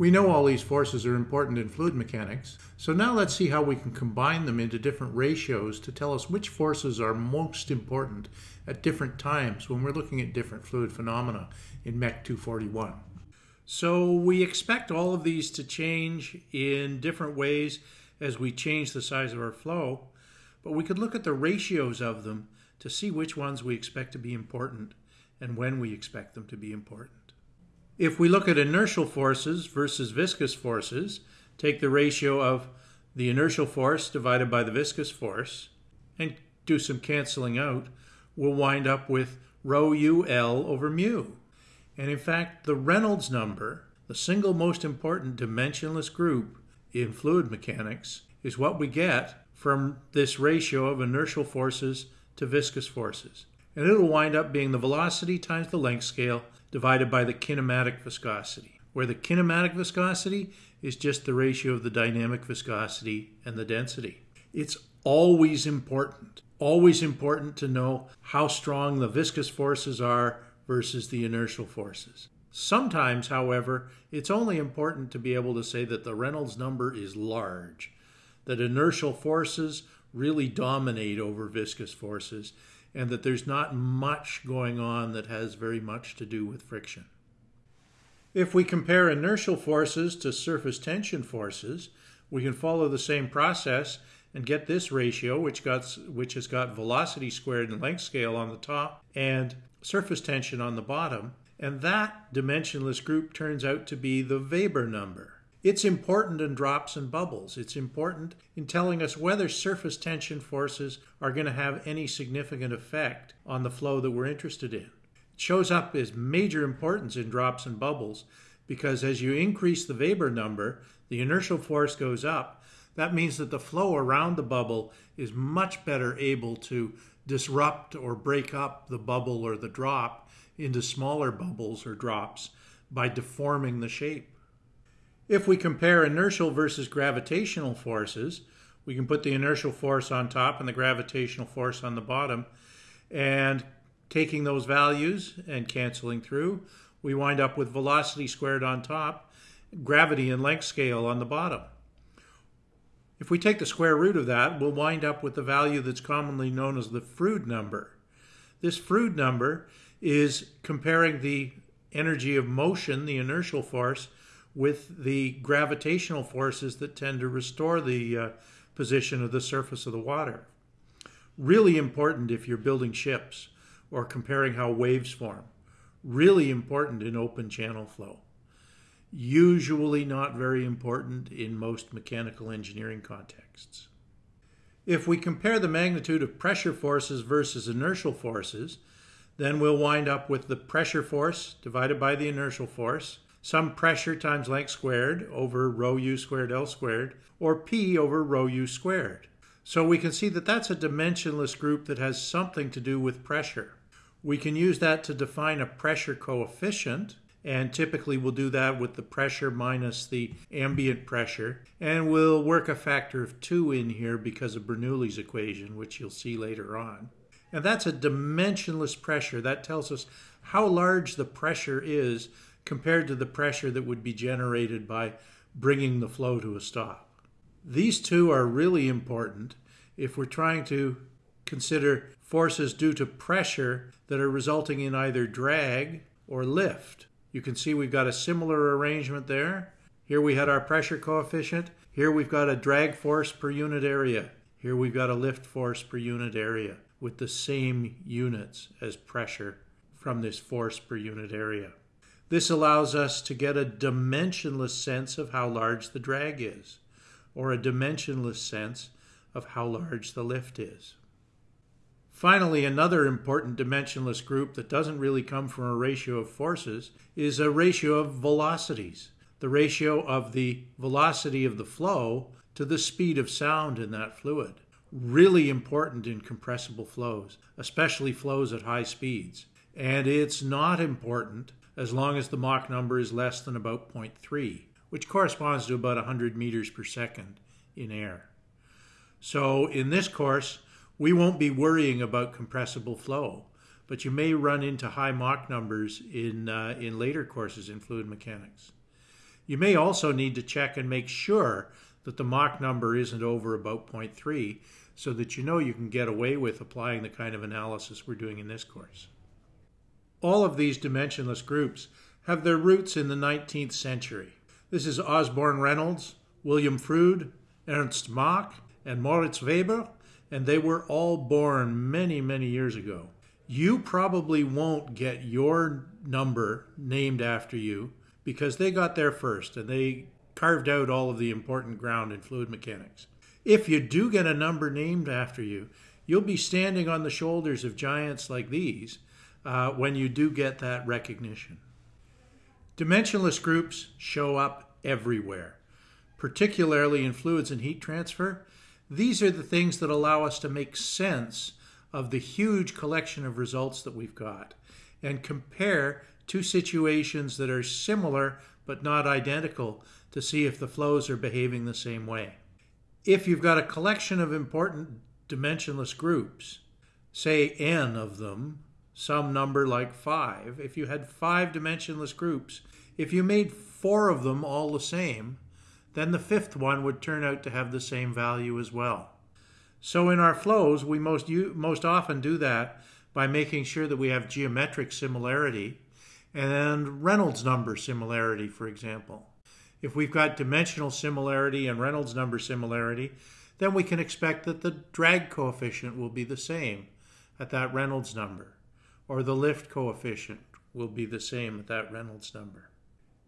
We know all these forces are important in fluid mechanics, so now let's see how we can combine them into different ratios to tell us which forces are most important at different times when we're looking at different fluid phenomena in MEC 241. So we expect all of these to change in different ways as we change the size of our flow, but we could look at the ratios of them to see which ones we expect to be important and when we expect them to be important. If we look at inertial forces versus viscous forces, take the ratio of the inertial force divided by the viscous force, and do some canceling out, we'll wind up with rho u L over mu. And in fact, the Reynolds number, the single most important dimensionless group in fluid mechanics, is what we get from this ratio of inertial forces to viscous forces. And it'll wind up being the velocity times the length scale divided by the kinematic viscosity, where the kinematic viscosity is just the ratio of the dynamic viscosity and the density. It's always important, always important to know how strong the viscous forces are versus the inertial forces. Sometimes, however, it's only important to be able to say that the Reynolds number is large, that inertial forces really dominate over viscous forces, and that there's not much going on that has very much to do with friction. If we compare inertial forces to surface tension forces, we can follow the same process and get this ratio, which, got, which has got velocity squared and length scale on the top and surface tension on the bottom. And that dimensionless group turns out to be the Weber number. It's important in drops and bubbles. It's important in telling us whether surface tension forces are going to have any significant effect on the flow that we're interested in. It shows up as major importance in drops and bubbles because as you increase the Weber number, the inertial force goes up. That means that the flow around the bubble is much better able to disrupt or break up the bubble or the drop into smaller bubbles or drops by deforming the shape. If we compare inertial versus gravitational forces, we can put the inertial force on top and the gravitational force on the bottom. And taking those values and canceling through, we wind up with velocity squared on top, gravity and length scale on the bottom. If we take the square root of that, we'll wind up with the value that's commonly known as the Froude number. This Froude number is comparing the energy of motion, the inertial force, with the gravitational forces that tend to restore the uh, position of the surface of the water. Really important if you're building ships or comparing how waves form. Really important in open channel flow. Usually not very important in most mechanical engineering contexts. If we compare the magnitude of pressure forces versus inertial forces, then we'll wind up with the pressure force divided by the inertial force some pressure times length squared over rho u squared L squared, or P over rho u squared. So we can see that that's a dimensionless group that has something to do with pressure. We can use that to define a pressure coefficient, and typically we'll do that with the pressure minus the ambient pressure, and we'll work a factor of 2 in here because of Bernoulli's equation, which you'll see later on. And that's a dimensionless pressure. That tells us how large the pressure is compared to the pressure that would be generated by bringing the flow to a stop. These two are really important if we're trying to consider forces due to pressure that are resulting in either drag or lift. You can see we've got a similar arrangement there. Here we had our pressure coefficient. Here we've got a drag force per unit area. Here we've got a lift force per unit area with the same units as pressure from this force per unit area. This allows us to get a dimensionless sense of how large the drag is, or a dimensionless sense of how large the lift is. Finally, another important dimensionless group that doesn't really come from a ratio of forces is a ratio of velocities, the ratio of the velocity of the flow to the speed of sound in that fluid. Really important in compressible flows, especially flows at high speeds. And it's not important as long as the Mach number is less than about 0.3, which corresponds to about 100 meters per second in air. So in this course, we won't be worrying about compressible flow, but you may run into high Mach numbers in, uh, in later courses in fluid mechanics. You may also need to check and make sure that the Mach number isn't over about 0.3 so that you know you can get away with applying the kind of analysis we're doing in this course. All of these dimensionless groups have their roots in the 19th century. This is Osborne Reynolds, William Froude, Ernst Mach, and Moritz Weber, and they were all born many, many years ago. You probably won't get your number named after you because they got there first and they carved out all of the important ground in fluid mechanics. If you do get a number named after you, you'll be standing on the shoulders of giants like these uh, when you do get that recognition. Dimensionless groups show up everywhere, particularly in fluids and heat transfer. These are the things that allow us to make sense of the huge collection of results that we've got and compare two situations that are similar but not identical to see if the flows are behaving the same way. If you've got a collection of important dimensionless groups, say n of them, some number like 5, if you had five dimensionless groups, if you made four of them all the same, then the fifth one would turn out to have the same value as well. So in our flows, we most, most often do that by making sure that we have geometric similarity and Reynolds number similarity, for example. If we've got dimensional similarity and Reynolds number similarity, then we can expect that the drag coefficient will be the same at that Reynolds number, or the lift coefficient will be the same at that Reynolds number.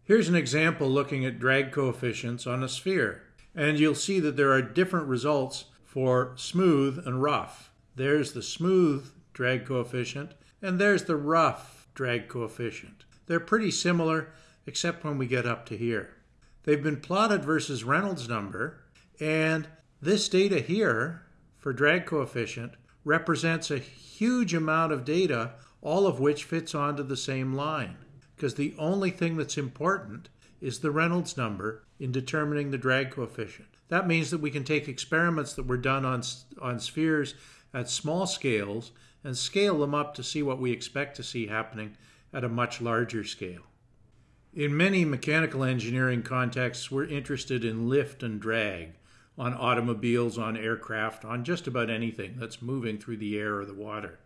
Here's an example looking at drag coefficients on a sphere, and you'll see that there are different results for smooth and rough. There's the smooth drag coefficient, and there's the rough drag coefficient. They're pretty similar, except when we get up to here. They've been plotted versus Reynolds number, and this data here for drag coefficient represents a huge amount of data, all of which fits onto the same line. Because the only thing that's important is the Reynolds number in determining the drag coefficient. That means that we can take experiments that were done on, on spheres at small scales and scale them up to see what we expect to see happening at a much larger scale. In many mechanical engineering contexts, we're interested in lift and drag on automobiles, on aircraft, on just about anything that's moving through the air or the water.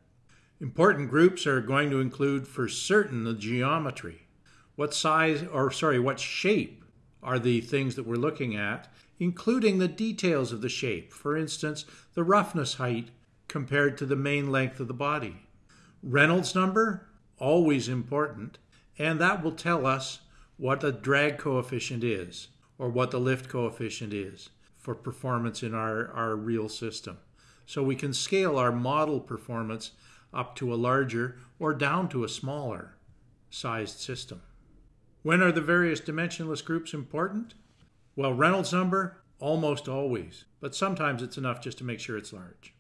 Important groups are going to include, for certain, the geometry. What size, or sorry, what shape are the things that we're looking at, including the details of the shape, for instance, the roughness height compared to the main length of the body. Reynolds number, always important, and that will tell us what the drag coefficient is or what the lift coefficient is for performance in our, our real system. So we can scale our model performance up to a larger or down to a smaller sized system. When are the various dimensionless groups important? Well, Reynolds number, almost always, but sometimes it's enough just to make sure it's large.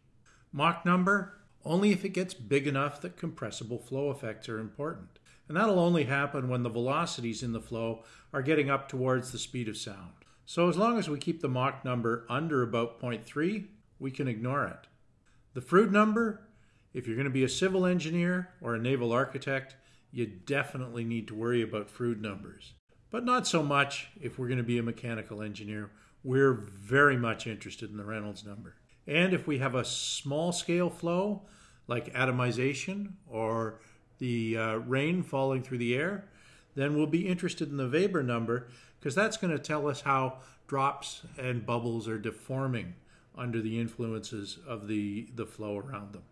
Mach number, only if it gets big enough that compressible flow effects are important. And that'll only happen when the velocities in the flow are getting up towards the speed of sound. So as long as we keep the Mach number under about 0.3, we can ignore it. The Froude number, if you're going to be a civil engineer or a naval architect, you definitely need to worry about Froude numbers but not so much if we're going to be a mechanical engineer. We're very much interested in the Reynolds number. And if we have a small scale flow, like atomization or the uh, rain falling through the air, then we'll be interested in the Weber number because that's going to tell us how drops and bubbles are deforming under the influences of the, the flow around them.